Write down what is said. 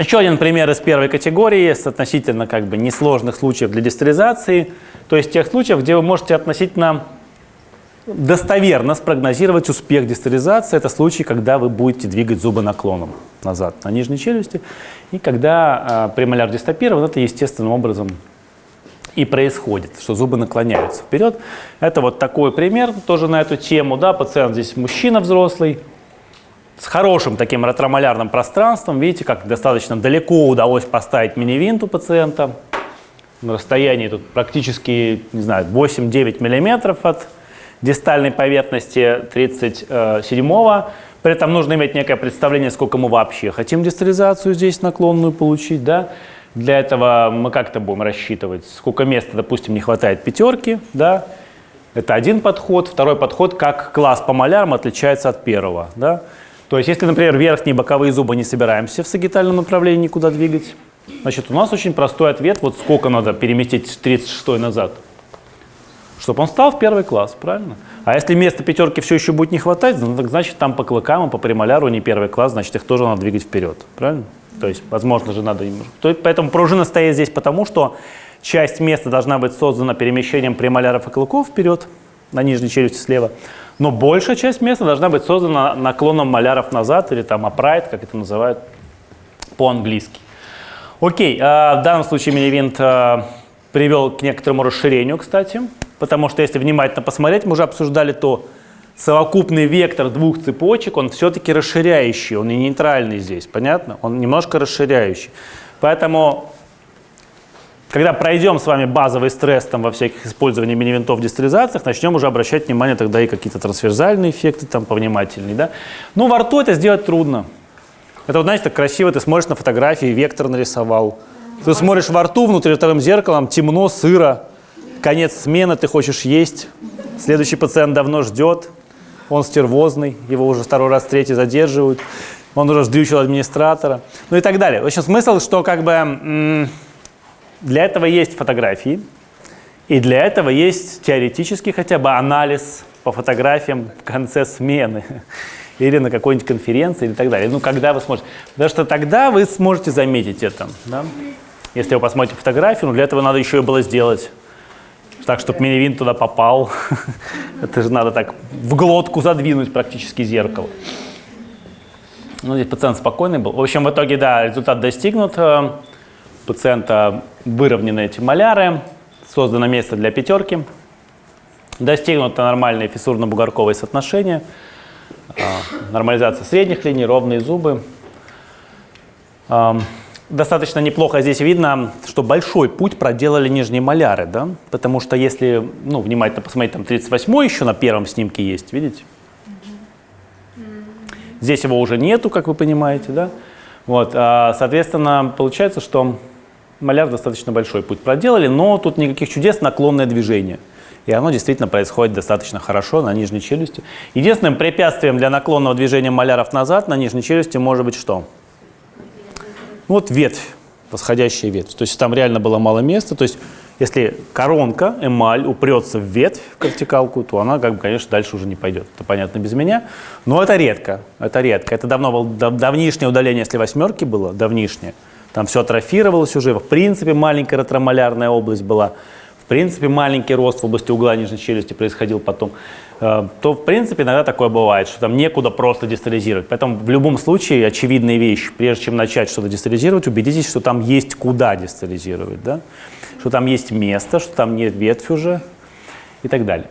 Еще один пример из первой категории с относительно как бы несложных случаев для дистализации, то есть тех случаев, где вы можете относительно достоверно спрогнозировать успех дистализации. Это случай, когда вы будете двигать зубы наклоном назад на нижней челюсти, и когда э, премоляр дистопирован, это естественным образом и происходит, что зубы наклоняются вперед. Это вот такой пример тоже на эту тему. Да, пациент здесь мужчина взрослый, с хорошим таким ретромолярным пространством. Видите, как достаточно далеко удалось поставить мини-винт у пациента. На расстоянии тут практически, не знаю, 8-9 миллиметров от дистальной поверхности 37-го. При этом нужно иметь некое представление, сколько мы вообще хотим дистализацию здесь наклонную получить. Да? Для этого мы как-то будем рассчитывать, сколько места, допустим, не хватает пятерки. Да? Это один подход. Второй подход, как класс по малярам отличается от первого. Да? То есть, если, например, верхние боковые зубы не собираемся в сагитальном направлении никуда двигать, значит, у нас очень простой ответ, вот сколько надо переместить 36 назад, чтобы он стал в первый класс, правильно? А если места пятерки все еще будет не хватать, ну, значит, там по клыкам и по премоляру не первый класс, значит, их тоже надо двигать вперед, правильно? То есть, возможно же, надо... Поэтому пружина стоит здесь потому, что часть места должна быть создана перемещением премоляров и клыков вперед, на нижней челюсти слева, но большая часть места должна быть создана наклоном маляров назад или там upright, как это называют по-английски. Окей, э, в данном случае мини-винт э, привел к некоторому расширению, кстати, потому что если внимательно посмотреть, мы уже обсуждали то, совокупный вектор двух цепочек, он все-таки расширяющий, он не нейтральный здесь, понятно? Он немножко расширяющий. Поэтому когда пройдем с вами базовый стресс там, во всяких использовании мини-винтов дистализациях, начнем уже обращать внимание тогда и какие-то трансверзальные эффекты там повнимательнее. Да? Но во рту это сделать трудно. Это вот, знаете, так красиво, ты смотришь на фотографии, вектор нарисовал. Ты смотришь во рту, внутри вторым зеркалом, темно, сыро, конец смены, ты хочешь есть. Следующий пациент давно ждет, он стервозный, его уже второй раз, третий задерживают, он уже сдючил администратора, ну и так далее. В общем, смысл, что как бы для этого есть фотографии, и для этого есть теоретический хотя бы анализ по фотографиям в конце смены или на какой-нибудь конференции и так далее. Ну, когда вы сможете. Потому что тогда вы сможете заметить это. Да? Если вы посмотрите фотографию, ну, для этого надо еще и было сделать так, чтобы мини туда попал. это же надо так в глотку задвинуть практически зеркало. Ну, здесь пациент спокойный был. В общем, в итоге, да, результат достигнут. Э, пациента выровнены эти маляры, создано место для пятерки, достигнуто нормальное фиссурно-бугорковое соотношение, а, нормализация средних линий, ровные зубы. Достаточно неплохо здесь видно, что большой путь проделали нижние маляры, да? потому что если ну, внимательно посмотреть, там 38 еще на первом снимке есть, видите? Здесь его уже нету, как вы понимаете, да? Вот, а, соответственно, получается, что маляр достаточно большой путь проделали, но тут никаких чудес, наклонное движение. И оно действительно происходит достаточно хорошо на нижней челюсти. Единственным препятствием для наклонного движения маляров назад на нижней челюсти может быть что? Вот ветвь, восходящая ветвь. То есть там реально было мало места. То есть если коронка, эмаль упрется в ветвь, в вертикалку, то она, как бы, конечно, дальше уже не пойдет. Это понятно без меня. Но это редко. Это редко. Это давно было давнишнее удаление, если восьмерки было, давнишнее там все атрофировалось уже, в принципе маленькая ретромолярная область была, в принципе маленький рост в области угла нижней челюсти происходил потом, э, то в принципе иногда такое бывает, что там некуда просто дистализировать. Поэтому в любом случае очевидная вещь, прежде чем начать что-то дистализировать, убедитесь, что там есть куда дистализировать, да? что там есть место, что там нет ветвь уже и так далее.